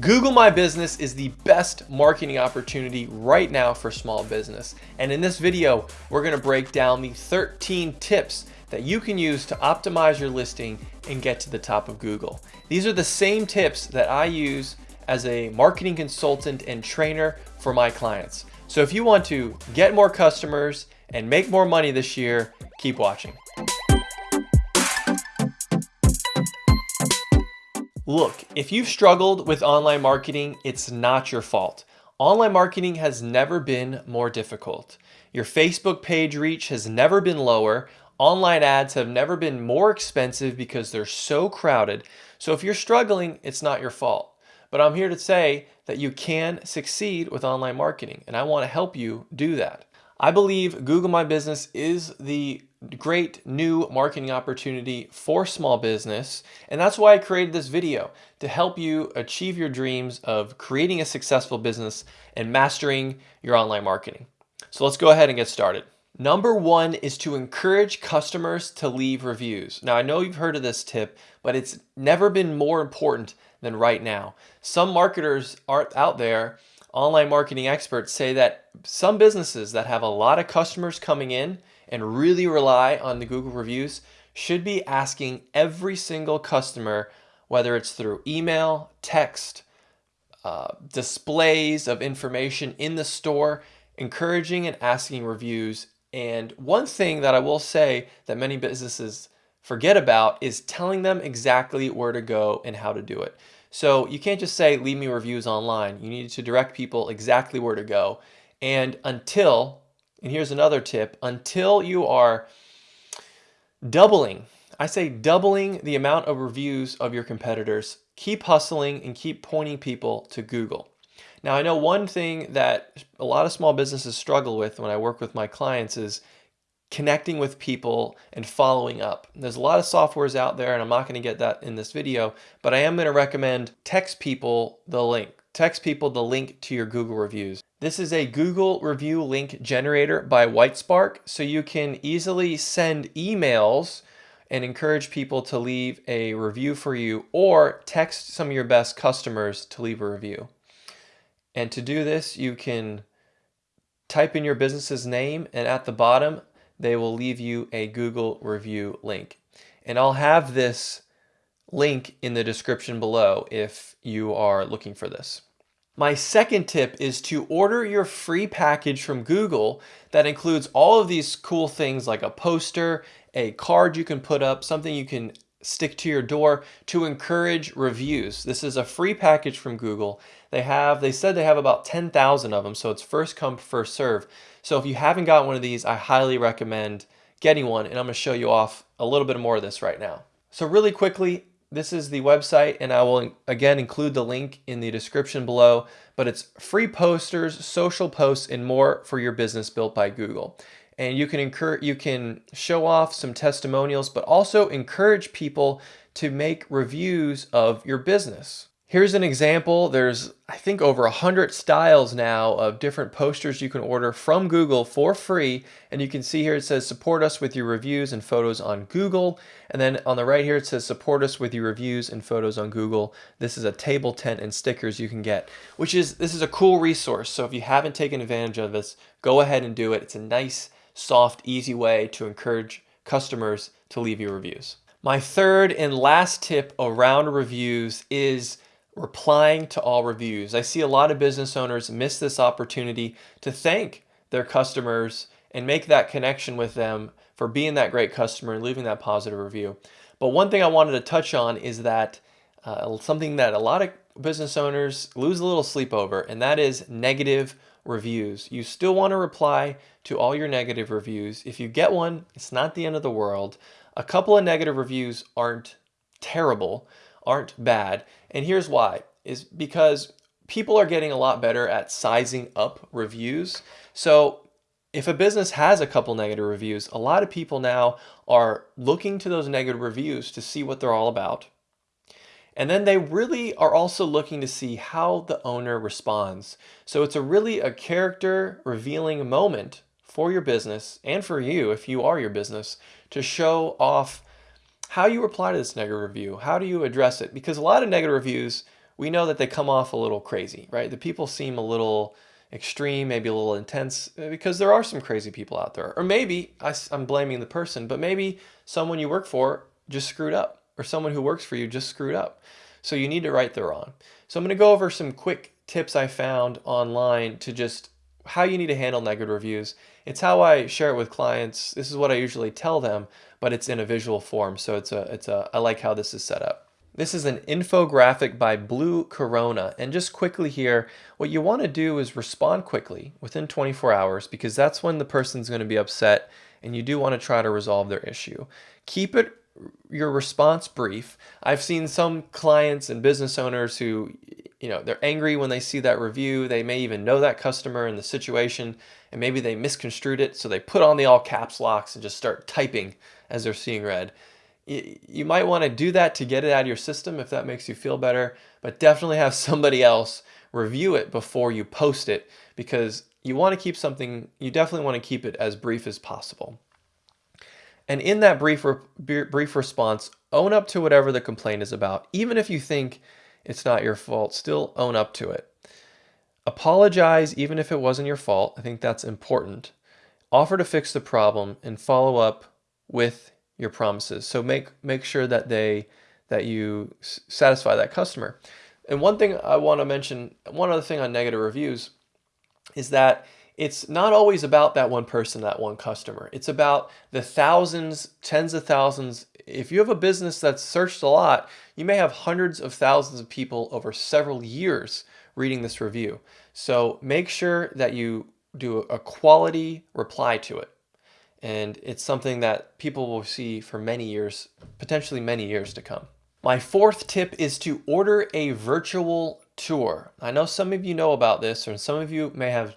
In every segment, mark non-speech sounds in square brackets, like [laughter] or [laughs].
Google My Business is the best marketing opportunity right now for small business. And in this video, we're gonna break down the 13 tips that you can use to optimize your listing and get to the top of Google. These are the same tips that I use as a marketing consultant and trainer for my clients. So if you want to get more customers and make more money this year, keep watching. Look, if you've struggled with online marketing, it's not your fault. Online marketing has never been more difficult. Your Facebook page reach has never been lower. Online ads have never been more expensive because they're so crowded. So if you're struggling, it's not your fault. But I'm here to say that you can succeed with online marketing, and I want to help you do that. I believe Google My Business is the great new marketing opportunity for small business. And that's why I created this video to help you achieve your dreams of creating a successful business and mastering your online marketing. So let's go ahead and get started. Number one is to encourage customers to leave reviews. Now, I know you've heard of this tip, but it's never been more important than right now. Some marketers are out there online marketing experts say that some businesses that have a lot of customers coming in and really rely on the Google reviews should be asking every single customer, whether it's through email, text, uh, displays of information in the store, encouraging and asking reviews. And one thing that I will say that many businesses forget about is telling them exactly where to go and how to do it. So you can't just say, leave me reviews online. You need to direct people exactly where to go. And until, and here's another tip, until you are doubling, I say doubling the amount of reviews of your competitors, keep hustling and keep pointing people to Google. Now, I know one thing that a lot of small businesses struggle with when I work with my clients is connecting with people and following up. There's a lot of softwares out there and I'm not going to get that in this video, but I am going to recommend text people the link. Text people the link to your Google reviews. This is a Google review link generator by Whitespark, so you can easily send emails and encourage people to leave a review for you or text some of your best customers to leave a review. And to do this, you can type in your business's name and at the bottom they will leave you a Google review link. And I'll have this link in the description below if you are looking for this. My second tip is to order your free package from Google that includes all of these cool things like a poster, a card you can put up, something you can stick to your door to encourage reviews. This is a free package from Google. They have, they said they have about 10,000 of them, so it's first come, first serve. So if you haven't got one of these, I highly recommend getting one, and I'm gonna show you off a little bit more of this right now. So really quickly, this is the website, and I will again include the link in the description below, but it's free posters, social posts, and more for your business built by Google. And you can encourage you can show off some testimonials but also encourage people to make reviews of your business here's an example. There's i think over a hundred styles now of different posters you can order from google for free. And you can see here it says support us with your reviews and photos on google. And then on the right here it says support us with your reviews and photos on google. This is a table tent and stickers you can get which is this is a cool resource. So if you haven't taken advantage of this go ahead and do it. It's a nice soft, easy way to encourage customers to leave you reviews. My third and last tip around reviews is replying to all reviews. I see a lot of business owners miss this opportunity to thank their customers and make that connection with them for being that great customer and leaving that positive review. But one thing I wanted to touch on is that uh, something that a lot of business owners lose a little sleep over, and that is negative reviews. You still want to reply to all your negative reviews. If you get one, it's not the end of the world. A couple of negative reviews aren't terrible, aren't bad. And here's why, is because people are getting a lot better at sizing up reviews. So if a business has a couple negative reviews, a lot of people now are looking to those negative reviews to see what they're all about and then they really are also looking to see how the owner responds. So it's a really a character revealing moment for your business and for you if you are your business to show off how you reply to this negative review. How do you address it? Because a lot of negative reviews we know that they come off a little crazy, right? The people seem a little extreme, maybe a little intense, uh, because there are some crazy people out there. Or maybe I, am blaming the person, but maybe someone you work for just screwed up, or someone who works for you just screwed up. So you need to right the wrong. So I'm going to go over some quick tips I found online to just how you need to handle negative reviews. It's how I share it with clients. This is what I usually tell them, but it's in a visual form. So it's a, it's a, I like how this is set up. This is an infographic by Blue Corona. And just quickly here, what you want to do is respond quickly within 24 hours because that's when the person's going to be upset and you do want to try to resolve their issue. Keep it your response brief. I've seen some clients and business owners who, you know, they're angry when they see that review. They may even know that customer and the situation, and maybe they misconstrued it. So they put on the all caps locks and just start typing as they're seeing red you might want to do that to get it out of your system if that makes you feel better, but definitely have somebody else review it before you post it because you want to keep something, you definitely want to keep it as brief as possible. And in that brief, brief response, own up to whatever the complaint is about. Even if you think it's not your fault, still own up to it. Apologize even if it wasn't your fault. I think that's important. Offer to fix the problem and follow up with your promises. So make make sure that they that you satisfy that customer. And one thing I want to mention, one other thing on negative reviews is that it's not always about that one person, that one customer. It's about the thousands, tens of thousands. If you have a business that's searched a lot, you may have hundreds of thousands of people over several years reading this review. So make sure that you do a quality reply to it and it's something that people will see for many years, potentially many years to come. My fourth tip is to order a virtual tour. I know some of you know about this, or some of you may have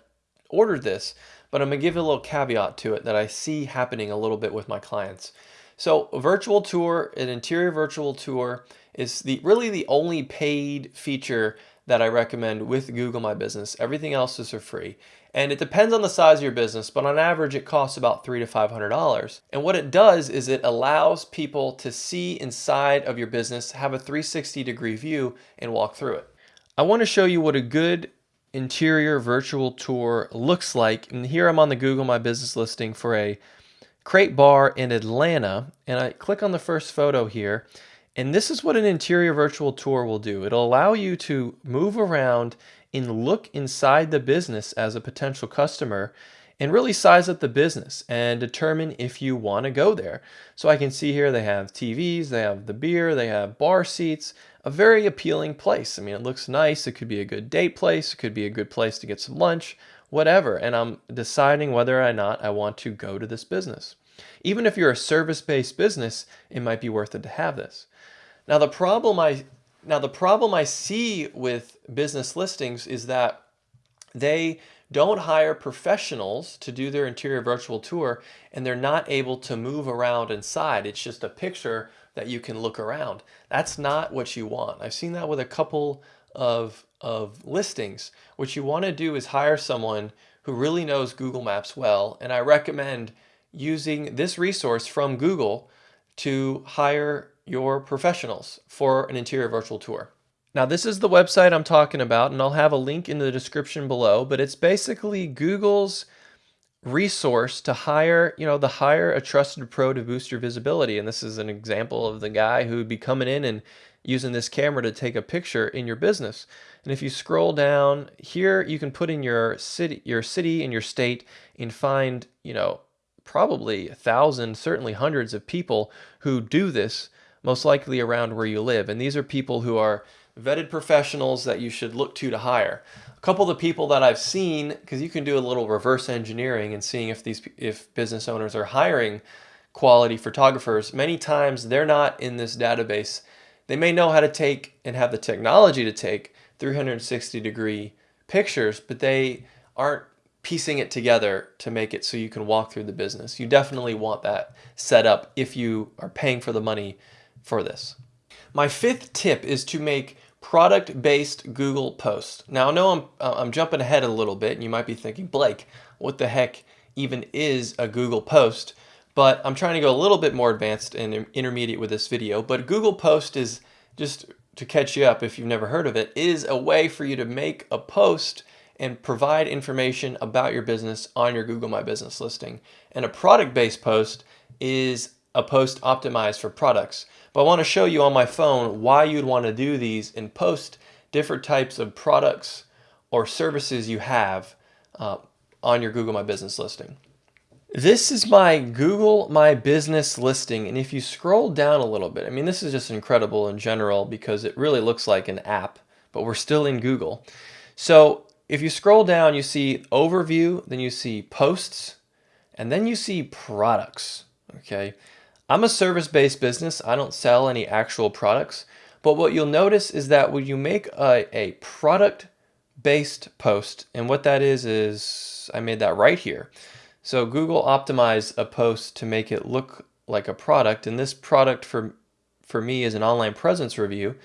ordered this, but I'm gonna give a little caveat to it that I see happening a little bit with my clients. So virtual tour, an interior virtual tour, is the really the only paid feature that I recommend with Google My Business. Everything else is for free. And it depends on the size of your business, but on average it costs about three to five hundred dollars. And what it does is it allows people to see inside of your business, have a 360 degree view, and walk through it. I want to show you what a good interior virtual tour looks like. And here I'm on the Google My Business listing for a crate bar in Atlanta. And I click on the first photo here. And this is what an interior virtual tour will do. It'll allow you to move around and look inside the business as a potential customer and really size up the business and determine if you want to go there. So I can see here they have TVs, they have the beer, they have bar seats, a very appealing place. I mean, it looks nice. It could be a good date place. It could be a good place to get some lunch, whatever. And I'm deciding whether or not I want to go to this business. Even if you're a service-based business, it might be worth it to have this. Now the problem I now the problem I see with business listings is that they don't hire professionals to do their interior virtual tour and they're not able to move around inside. It's just a picture that you can look around. That's not what you want. I've seen that with a couple of, of listings. What you want to do is hire someone who really knows Google Maps well and I recommend using this resource from Google to hire your professionals for an interior virtual tour. Now this is the website I'm talking about and I'll have a link in the description below, but it's basically Google's resource to hire, you know, the hire a trusted pro to boost your visibility. And this is an example of the guy who would be coming in and using this camera to take a picture in your business. And if you scroll down here, you can put in your city, your city and your state and find, you know, probably a thousand, certainly hundreds of people who do this, most likely around where you live. And these are people who are vetted professionals that you should look to to hire. A couple of the people that I've seen, because you can do a little reverse engineering and seeing if these if business owners are hiring quality photographers, many times they're not in this database. They may know how to take and have the technology to take 360 degree pictures, but they aren't piecing it together to make it so you can walk through the business. You definitely want that set up if you are paying for the money for this. My fifth tip is to make product-based Google post. Now I know I'm, uh, I'm jumping ahead a little bit and you might be thinking, Blake, what the heck even is a Google post? But I'm trying to go a little bit more advanced and intermediate with this video. But Google post is just to catch you up if you've never heard of it, is a way for you to make a post and provide information about your business on your Google My Business listing. And a product-based post is a post optimized for products. But I want to show you on my phone why you'd want to do these and post different types of products or services you have uh, on your Google My Business listing. This is my Google My Business listing. And if you scroll down a little bit, I mean, this is just incredible in general because it really looks like an app, but we're still in Google. So if you scroll down, you see overview, then you see posts, and then you see products, okay? I'm a service-based business. I don't sell any actual products, but what you'll notice is that when you make a, a product-based post, and what that is, is I made that right here. So Google optimized a post to make it look like a product, and this product for, for me is an online presence review.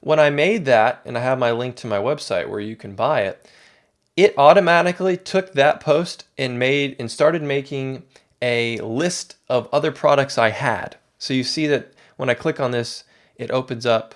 When I made that, and I have my link to my website where you can buy it, it automatically took that post and made and started making a list of other products I had. So you see that when I click on this, it opens up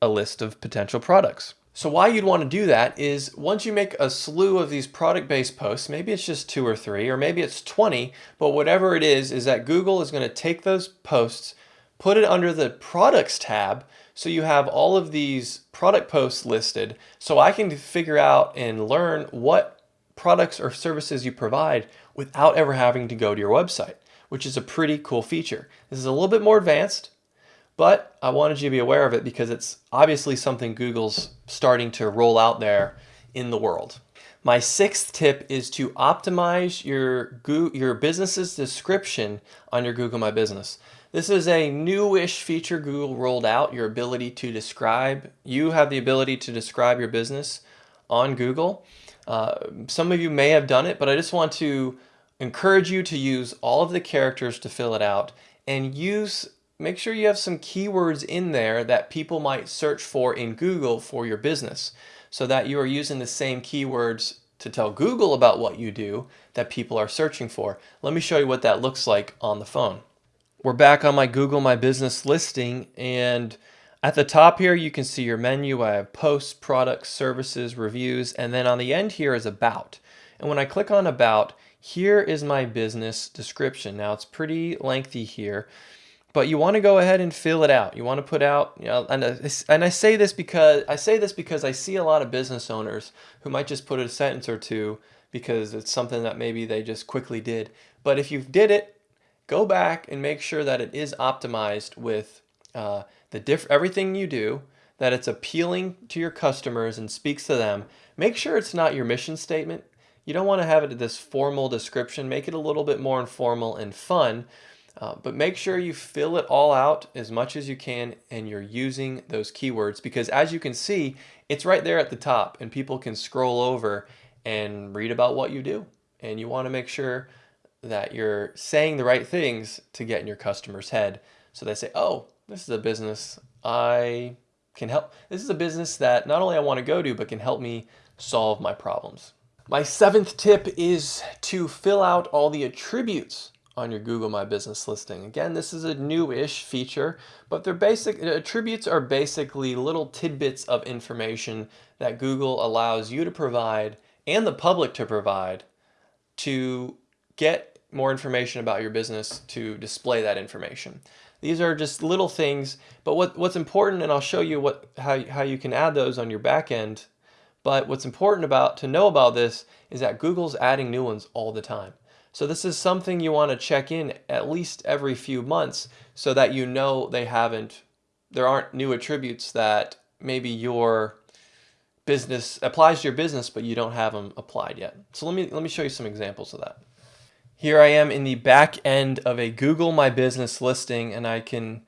a list of potential products. So why you'd want to do that is once you make a slew of these product-based posts, maybe it's just two or three, or maybe it's 20, but whatever it is, is that Google is going to take those posts, put it under the products tab, so you have all of these product posts listed, so I can figure out and learn what products or services you provide without ever having to go to your website, which is a pretty cool feature. This is a little bit more advanced, but I wanted you to be aware of it because it's obviously something Google's starting to roll out there in the world. My sixth tip is to optimize your, your business's description on your Google My Business. This is a newish feature Google rolled out, your ability to describe. You have the ability to describe your business on Google. Uh, some of you may have done it, but I just want to encourage you to use all of the characters to fill it out and use make sure you have some keywords in there that people might search for in Google for your business so that you are using the same keywords to tell Google about what you do that people are searching for. Let me show you what that looks like on the phone. We're back on my Google My Business listing and at the top here you can see your menu. I have posts, products, services, reviews, and then on the end here is about. And when I click on about, here is my business description. Now it's pretty lengthy here but you want to go ahead and fill it out. You want to put out, you know, and, and I say this because I say this because I see a lot of business owners who might just put a sentence or two because it's something that maybe they just quickly did. But if you did it, go back and make sure that it is optimized with uh, the diff everything you do, that it's appealing to your customers and speaks to them. Make sure it's not your mission statement. You don't want to have it this formal description. Make it a little bit more informal and fun uh, but make sure you fill it all out as much as you can and you're using those keywords because as you can see, it's right there at the top and people can scroll over and read about what you do. And you want to make sure that you're saying the right things to get in your customer's head. So they say, oh, this is a business I can help. This is a business that not only I want to go to, but can help me solve my problems. My seventh tip is to fill out all the attributes on your Google My Business listing. Again, this is a new-ish feature, but their basic attributes are basically little tidbits of information that Google allows you to provide and the public to provide to get more information about your business to display that information. These are just little things, but what, what's important, and I'll show you what how, how you can add those on your back end, but what's important about to know about this is that Google's adding new ones all the time. So this is something you want to check in at least every few months so that you know they haven't, there aren't new attributes that maybe your business applies to your business, but you don't have them applied yet. So let me, let me show you some examples of that. Here I am in the back end of a Google My Business listing and I can,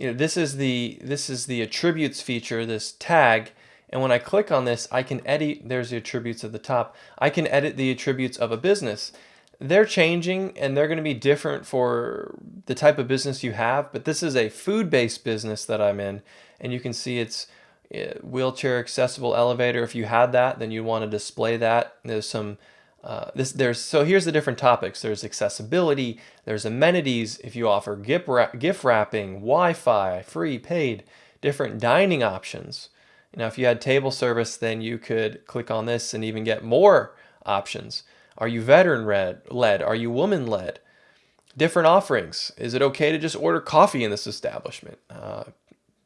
you know, this is the, this is the attributes feature, this tag, and when I click on this, I can edit, there's the attributes at the top. I can edit the attributes of a business they're changing and they're going to be different for the type of business you have. But this is a food-based business that I'm in. And you can see it's eh, wheelchair accessible elevator. If you had that, then you'd want to display that. There's some, uh, this, there's, so here's the different topics. There's accessibility, there's amenities. If you offer gift, gift wrapping, Wi-Fi, free, paid, different dining options. Know, if you had table service, then you could click on this and even get more options. Are you veteran led? Are you woman led? Different offerings. Is it okay to just order coffee in this establishment? Uh,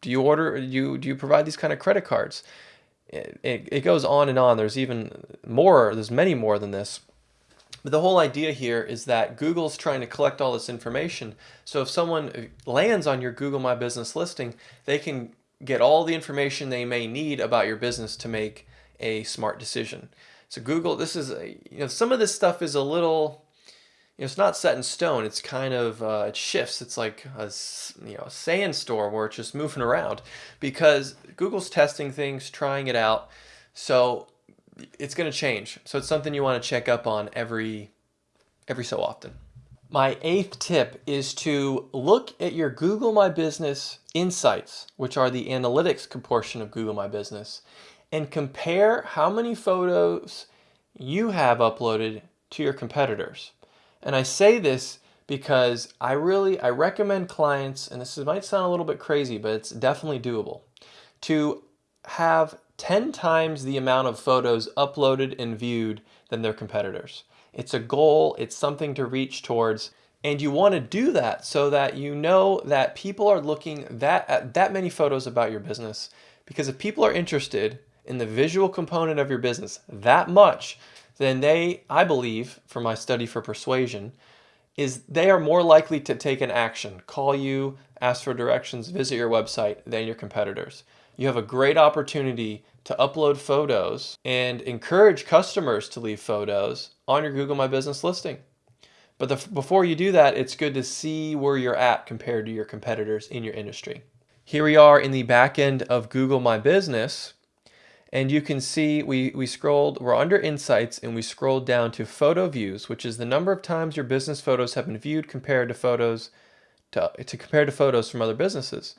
do you order? Do you do you provide these kind of credit cards? It, it, it goes on and on. There's even more. There's many more than this. But the whole idea here is that Google's trying to collect all this information. So if someone lands on your Google My Business listing, they can get all the information they may need about your business to make a smart decision. So Google, this is, a, you know, some of this stuff is a little, you know, it's not set in stone. It's kind of, uh, it shifts. It's like a, you know, a sandstorm where it's just moving around because Google's testing things, trying it out. So it's going to change. So it's something you want to check up on every, every so often. My eighth tip is to look at your Google My Business Insights, which are the analytics portion of Google My Business, and compare how many photos you have uploaded to your competitors. And I say this because I really, I recommend clients, and this might sound a little bit crazy, but it's definitely doable, to have 10 times the amount of photos uploaded and viewed than their competitors. It's a goal, it's something to reach towards, and you want to do that so that you know that people are looking that at that many photos about your business because if people are interested in the visual component of your business that much, then they, I believe, from my study for persuasion, is they are more likely to take an action, call you, ask for directions, visit your website than your competitors. You have a great opportunity to upload photos and encourage customers to leave photos on your Google My Business listing. But the, before you do that, it's good to see where you're at compared to your competitors in your industry. Here we are in the back end of Google My Business. And you can see we, we scrolled, we're under insights and we scrolled down to photo views, which is the number of times your business photos have been viewed compared to photos to, to compare to photos from other businesses.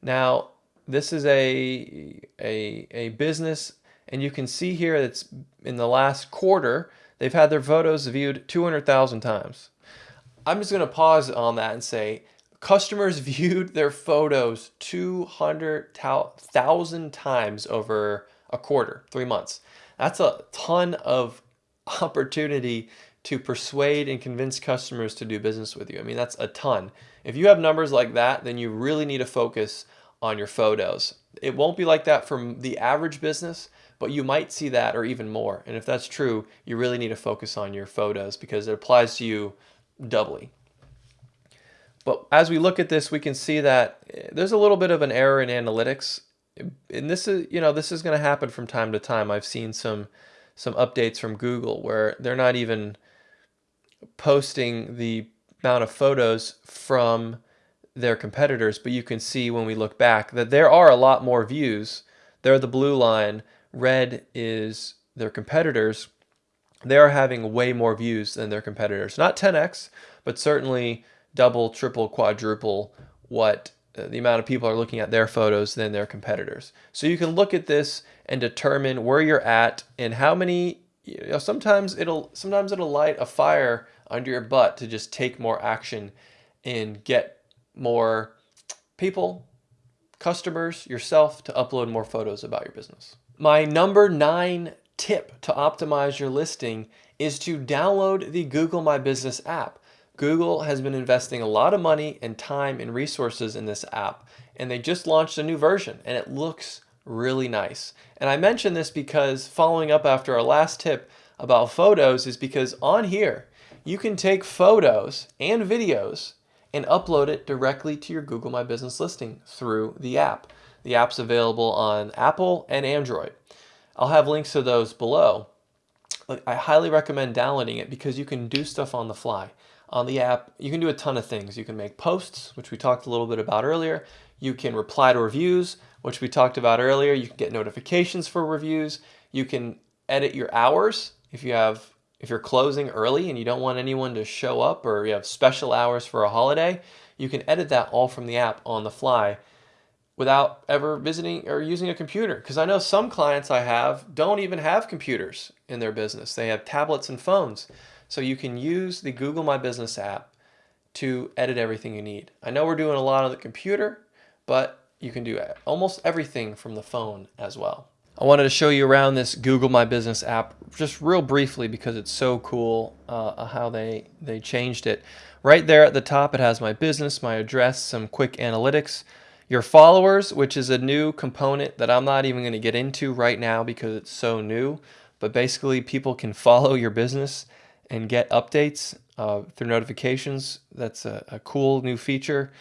Now, this is a, a, a business and you can see here that's in the last quarter, they've had their photos viewed 200,000 times. I'm just gonna pause on that and say, customers [laughs] viewed their photos 200,000 times over a quarter, three months. That's a ton of [laughs] opportunity to persuade and convince customers to do business with you. I mean, that's a ton. If you have numbers like that, then you really need to focus on your photos. It won't be like that from the average business, but you might see that or even more. And if that's true, you really need to focus on your photos because it applies to you doubly. But as we look at this, we can see that eh, there's a little bit of an error in analytics. And this is, you know, this is going to happen from time to time. I've seen some some updates from Google where they're not even posting the amount of photos from their competitors, but you can see when we look back that there are a lot more views. They're the blue line. Red is their competitors. They are having way more views than their competitors. Not 10x, but certainly double, triple, quadruple what uh, the amount of people are looking at their photos than their competitors. So you can look at this and determine where you're at and how many you know, sometimes it'll sometimes it'll light a fire under your butt to just take more action and get more people, customers, yourself to upload more photos about your business. My number nine tip to optimize your listing is to download the Google My Business app. Google has been investing a lot of money and time and resources in this app, and they just launched a new version, and it looks really nice. And I mention this because following up after our last tip about photos is because on here, you can take photos and videos and upload it directly to your Google My Business listing through the app. The app's available on Apple and Android. I'll have links to those below. I highly recommend downloading it because you can do stuff on the fly. On the app, you can do a ton of things. You can make posts, which we talked a little bit about earlier. You can reply to reviews, which we talked about earlier. You can get notifications for reviews. You can edit your hours if you have if you're closing early and you don't want anyone to show up or you have special hours for a holiday, you can edit that all from the app on the fly without ever visiting or using a computer. Because I know some clients I have don't even have computers in their business. They have tablets and phones. So you can use the Google My Business app to edit everything you need. I know we're doing a lot on the computer, but you can do almost everything from the phone as well. I wanted to show you around this Google My Business app just real briefly because it's so cool uh, how they, they changed it. Right there at the top, it has my business, my address, some quick analytics, your followers, which is a new component that I'm not even going to get into right now because it's so new. But basically, people can [laughs] follow your business and get updates uh, through notifications. That's a, a cool new feature.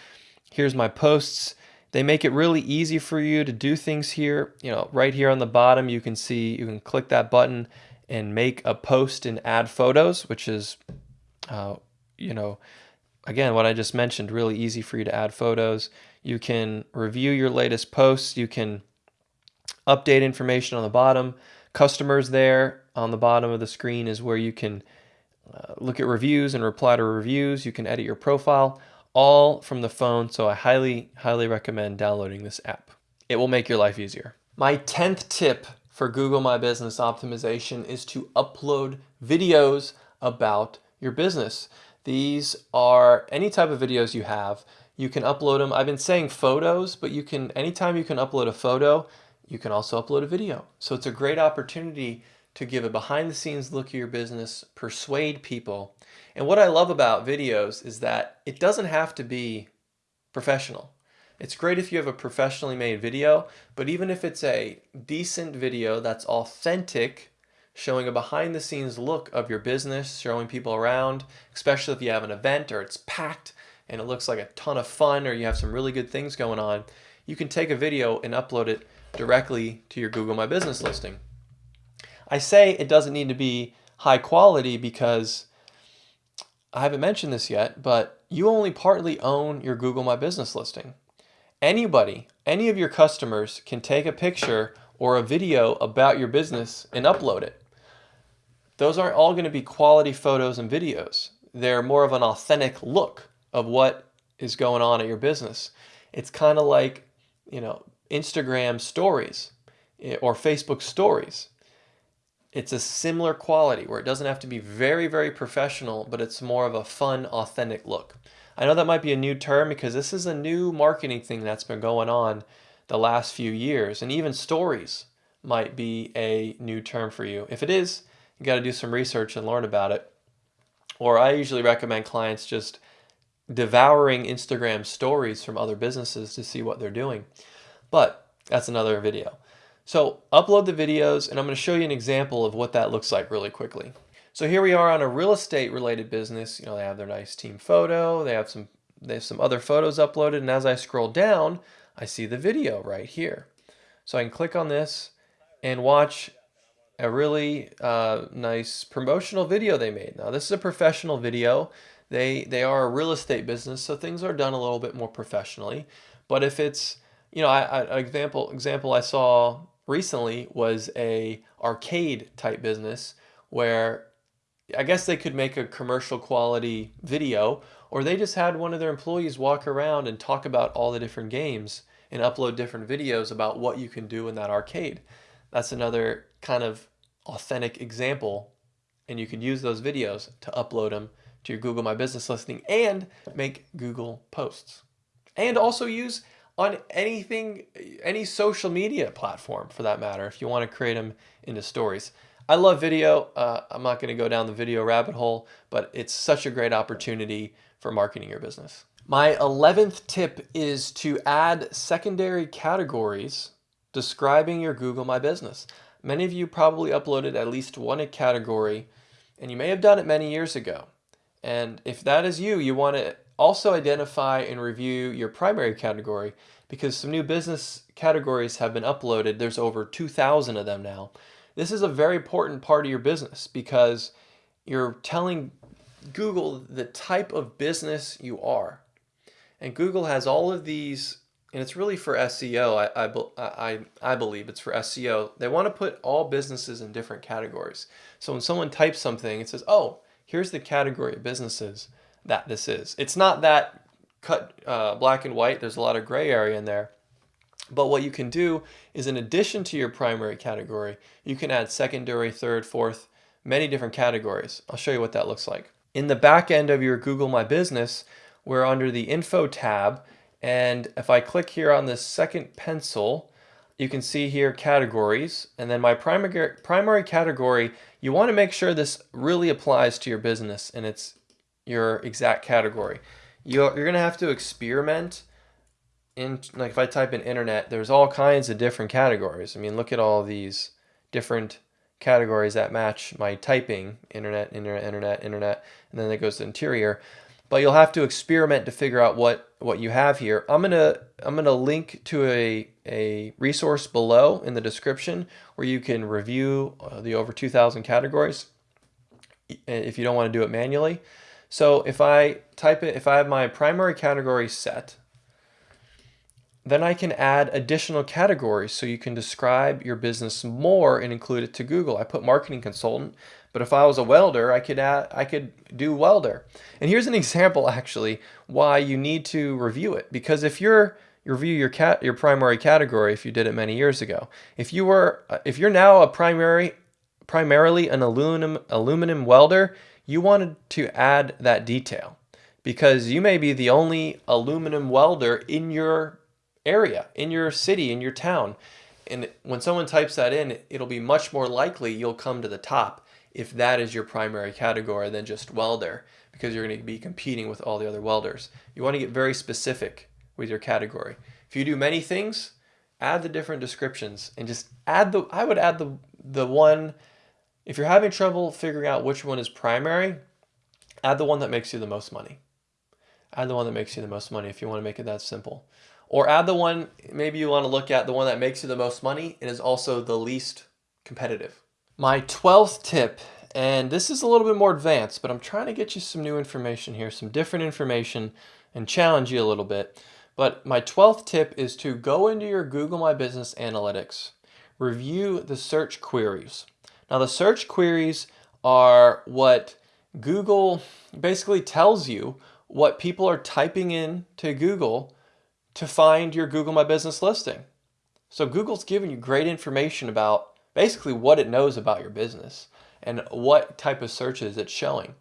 Here's my posts. They make it really easy for you to do things here. You know, right here on the bottom, you can see, you can click that button and make a post and add photos, which is, uh, you know, again, what I just mentioned, really easy for you to add photos. You can review your latest posts. You can update information on the bottom. Customers there on the bottom of the screen is where you can uh, look at reviews and reply to reviews. You can edit your profile all from the phone. So I highly, highly recommend downloading this app. It will make your life easier. My 10th tip for Google My Business optimization is to upload videos about your business. These are any type of videos you have. You can upload them. I've been saying photos, but you can, anytime you can upload a photo, you can also upload a video. So it's a great opportunity to give a behind the scenes look at your business, persuade people. And what I love about videos is that it doesn't have to be professional. It's great if you have a professionally made video, but even if it's a decent video that's authentic, showing a behind the scenes look of your business, showing people around, especially if you have an event or it's packed and it looks like a ton of fun or you have some really good things going on, you can take a video and upload it directly to your Google My Business listing. I say it doesn't need to be high quality because I haven't mentioned this yet, but you only partly own your Google My Business listing. Anybody, any of your customers can take a picture or a video about your business and upload it. Those aren't all going to be quality photos and videos. They're more of an authentic look of what is going on at your business. It's kind of like, you know, Instagram stories eh, or Facebook stories it's a similar quality where it doesn't have to be very, very professional, but it's more of a fun, authentic look. I know that might be a new term because this is a new marketing thing that's been going on the last few years. And even stories might be a new term for you. If it is, you got to do some research and learn about it. Or I usually recommend clients just devouring Instagram stories from other businesses to see what they're doing. But that's another video. So upload the videos and I'm going to show you an example of what that looks like really quickly. So here we are on a real estate related business. You know, they have their nice team photo. They have some they have some other photos uploaded. And as I scroll down, I see the video right here. So I can click on this and watch a really uh, nice promotional video they made. Now this is a professional video. They, they are a real estate business, so things are done a little bit more professionally. But if it's, you know, I, I, example example I saw recently was a arcade type business where I guess they could make a commercial quality video or they just had one of their employees walk around and talk about all the different games and upload different videos about what you can do in that arcade. That's another kind of authentic example and you could use those videos to upload them to your Google My Business listing and make Google posts. And also use on anything, any social media platform for that matter, if you want to create them into stories. I love video. Uh, I'm not going to go down the video rabbit hole, but it's such a great opportunity for marketing your business. My 11th tip is to add secondary categories describing your Google My Business. Many of you probably uploaded at least one category, and you may have done it many years ago. And if that is you, you want to also identify and review your primary category because some new business categories have been uploaded. There's over 2,000 of them now. This is a very important part of your business because you're telling Google the type of business you are. And Google has all of these, and it's really for SEO, I, I, I, I believe it's for SEO. They want to put all businesses in different categories. So when someone types something, it says, oh, here's the category of businesses that this is. It's not that cut uh, black and white. There's a lot of gray area in there. But what you can do is in addition to your primary category, you can add secondary, third, fourth, many different categories. I'll show you what that looks like. In the back end of your Google My Business, we're under the Info tab, And if I click here on this second pencil, you can see here categories. And then my primary, primary category, you want to make sure this really applies to your business and it's your exact category. You're, you're going to have to experiment in, like if I type in internet, there's all kinds of different categories. I mean, look at all these different categories that match my typing, internet, internet, internet, internet, and then it goes to interior. But you'll have to experiment to figure out what, what you have here. I'm gonna I'm gonna link to a, a resource below in the description where you can review uh, the over 2,000 categories if you don't want to do it manually. So if I type it, if I have my primary category set, then I can add additional categories so you can describe your business more and include it to Google. I put marketing consultant, but if I was a welder, I could add, I could do welder. And here's an [laughs] example actually why you need to review it because if you're you review your cat your primary category if you did it many years ago. If you were if you're now a primary primarily an aluminum aluminum welder, you wanted to add that detail because you may be the only aluminum welder in your area, in your city, in your town. And when someone types that in, it'll be much more likely you'll come to the top if that is your primary category than just welder because you're going to be competing with all the other welders. You want to get very specific with your category. If you do many things, add the different descriptions and just add the, I would add the, the one, if you're having trouble figuring out which one is primary, add the one that makes you the most money. Add the one that makes you the most money if you want to make it that simple. Or add the one, maybe you want to look at the one that makes you the most money and is also the least competitive. My 12th tip, and this is a little bit more advanced, but I'm trying to get you some new information here, some different information, and challenge you a little bit. But my 12th tip is to go into your Google My Business Analytics, review the search queries. Now the search queries are what Google basically tells you what people are typing in to Google to find your Google My Business listing. So Google's giving you great information about basically what it knows about your business and what type of searches it's showing.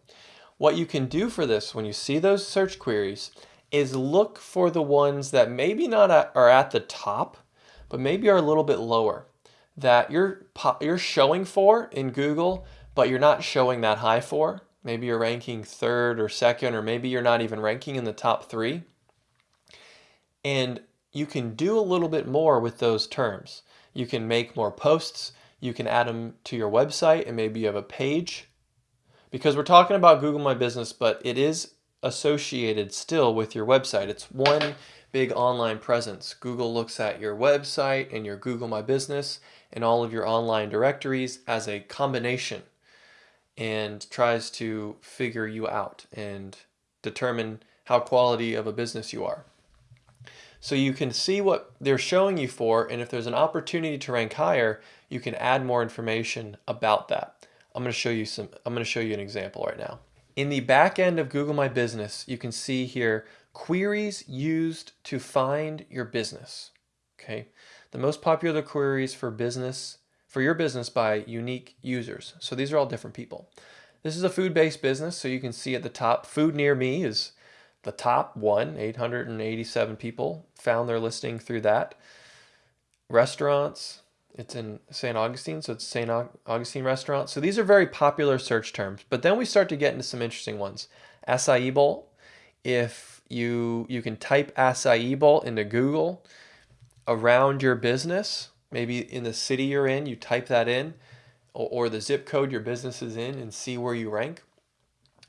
What you can do for this when you see those search queries is look for the ones that maybe not at, are at the top, but maybe are a little bit lower that you're you're showing for in Google, but you're not showing that high for. Maybe you're ranking third or second, or maybe you're not even ranking in the top three. And you can do a little bit more with those terms. You can make more posts. You can add them to your website and maybe you have a page. Because we're talking about Google My Business, but it is associated still with your website. It's one big online presence. Google looks at your website and your Google My Business and all of your online directories as a combination and tries to figure you out and determine how quality of a business you are. So you can see what they're showing you for, and if there's an opportunity to rank higher, you can add more information about that. I'm going to show you some, I'm going to show you an example right now. In the back end of Google My Business, you can see here queries used to find your business. Okay, the most popular queries for business for your business by unique users. So these are all different people. This is a food-based business, so you can see at the top, food near me is the top one, 887 people found their listing through that. Restaurants, it's in St. Augustine, so it's St. Augustine restaurant. So these are very popular search terms, but then we start to get into some interesting ones. Acai bowl, if you, you can type acai bowl into Google around your business, maybe in the city you're in, you type that in, or, or the zip code your business is in and see where you rank.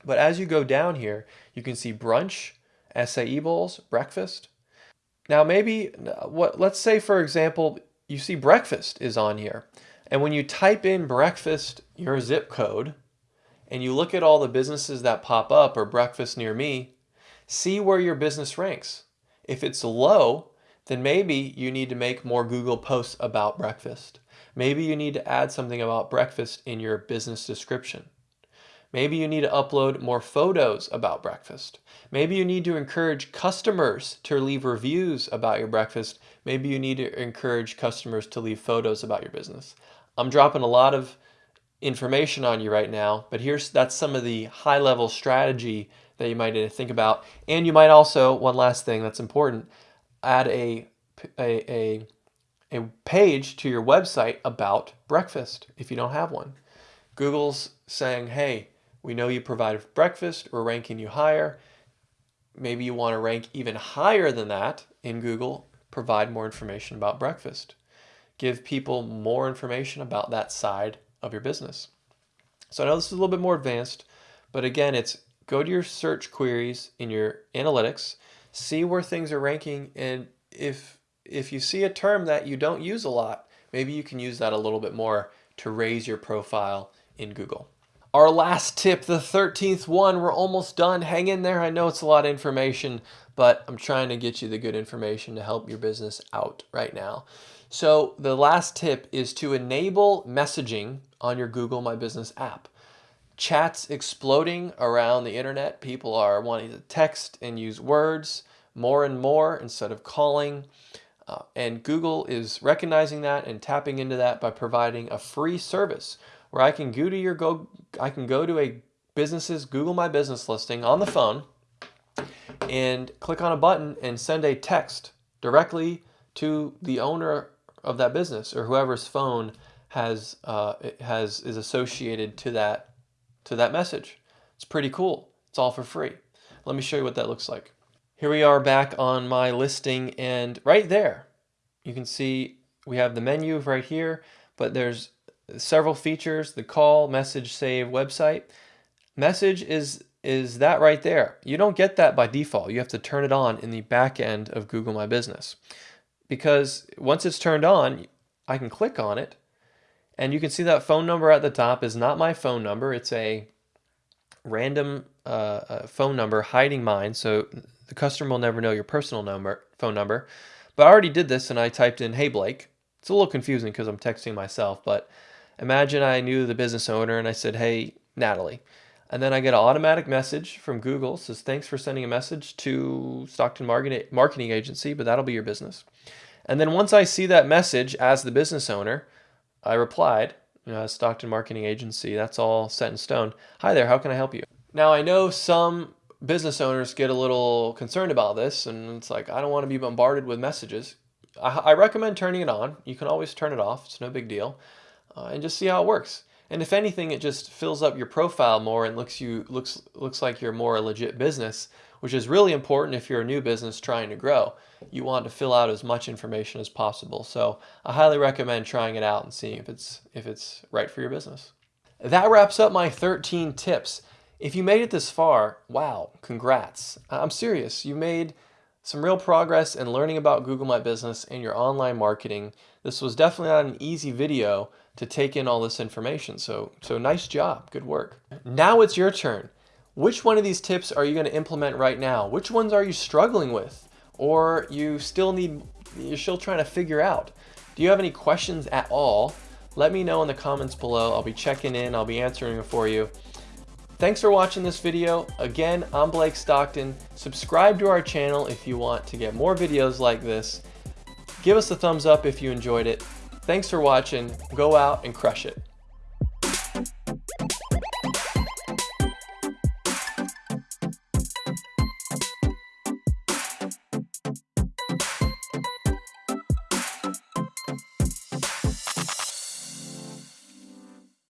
But as you go down here, you can see brunch, acai bowls, breakfast. Now maybe, what? let's say for example, you see breakfast is on here. And when you type in breakfast, your zip code, and you look at all the businesses that pop up or breakfast near me, see where your business ranks. If it's low, then maybe you need to make more Google posts about breakfast. Maybe you need to add something about breakfast in your business description. Maybe you need to upload more photos about breakfast. Maybe you need to encourage customers to leave reviews about your breakfast. Maybe you need to encourage customers to leave photos about your business. I'm dropping a lot of information on you right now, but here's that's some of the high level strategy that you might think about. And you might also, one last thing that's important, add a, a, a, a page to your website about breakfast if you don't have one. Google's saying, hey, we know you provide breakfast, we're ranking you higher. Maybe you want to rank even higher than that in Google, provide more information about breakfast. Give people more information about that side of your business. So I know this is a little bit more advanced, but again, it's go to your search queries in your analytics, see where things are ranking, and if if you see a term that you don't use a lot, maybe you can use that a little bit more to raise your profile in Google. Our last tip, the 13th one, we're almost done. Hang in there. I know it's a lot of information, but I'm trying to get you the good information to help your business out right now. So the last tip is to enable messaging on your Google My Business app. Chats exploding around the internet. People are wanting to text and use words more and more instead of calling. Uh, and Google is recognizing that and tapping into that by providing a free service where I can go to your go I can go to a business's Google My Business listing on the phone and click on a button and send a text directly to the owner of that business or whoever's phone has uh, has is associated to that to that message. It's pretty cool. It's all for free. Let me show you what that looks like. Here we are back on my listing and right there you can see we have the menu right here but there's several features, the call, message, save, website. Message is is that right there. You don't get that by default. You have to turn it on in the back end of Google My Business. Because once it's turned on, I can click on it and you can see that phone number at the top is not my phone number. It's a random uh, uh phone number hiding mine. So the customer will never know your personal number, phone number. But I already did this and I typed in, hey Blake. It's a little confusing because I'm texting myself, but Imagine I knew the business owner and I said, hey, Natalie. And then I get an automatic message from Google says, thanks for sending a message to Stockton Marketing Agency, but that'll be your business. And then once I see that message as the business owner, I replied, know, Stockton Marketing Agency, that's all set in stone. Hi there, how can I help you? Now I know some business owners get a little concerned about this and it's like, I don't want to be bombarded with messages. I, I recommend turning it on. You can always turn it off, it's no big deal uh, and just see how it works. And if anything, it just fills up your profile more and looks you looks looks like you're more a legit business, which is really important if you're a new business trying to grow. You want to fill out as much information as possible. So I highly recommend trying it out and seeing if it's if it's right for your business. That wraps up my 13 tips. If you made it this far, wow, congrats. I'm serious. You made some real progress in learning about Google My Business and your online marketing. This was definitely not an easy video to take in all this information. So, so nice job, good work. Now it's your turn. Which one of these tips are you going to implement right now? Which ones are you struggling with? Or you still need, you're still trying to figure out? Do you have any questions at all? Let me know in the comments below. I'll be checking in, I'll be answering for you. Thanks for watching this video. Again, I'm Blake Stockton. Subscribe to our channel if you want to get more videos like this. Give us a thumbs up if you enjoyed it. Thanks for watching. Go out and crush it.